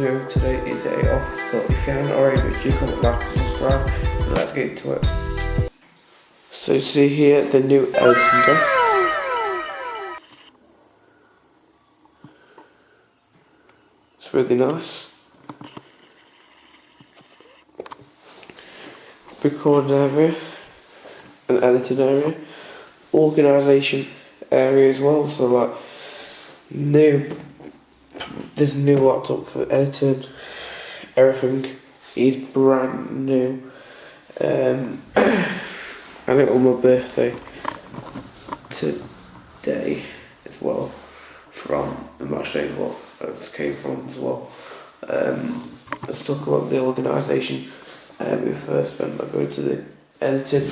video today is a office tour. If you haven't already, make sure you comment, like, and subscribe, and let's get into it. So see here the new editing desk. It's really nice. Recording area, an editing area, organisation area as well. So like new, this new laptop for editing, everything is brand new. Um, I got it on my birthday today as well from the match day well. That came from as well. Um, let's talk about the organisation. Uh, we first went by going to the editing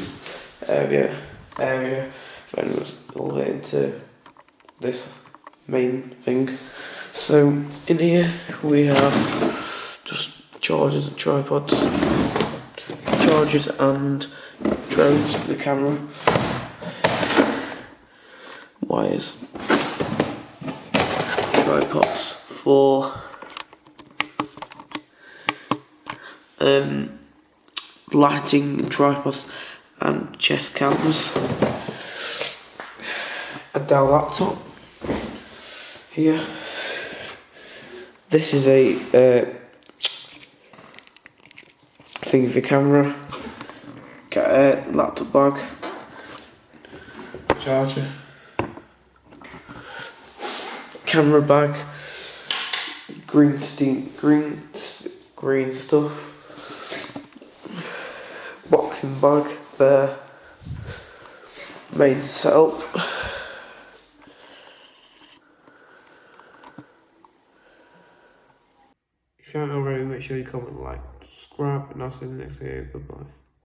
area area, then we'll get into this main thing. So in here we have just chargers and tripods, chargers and drones for the camera, wires, tripods for um, lighting and tripods and chest cameras, A Dell laptop. Here. This is a uh, thing for camera. Got a laptop bag, charger, camera bag, green steam, green green stuff, boxing bag there, main setup. Haven't already, make sure you comment, like, subscribe, and I'll see you in the next video. Goodbye.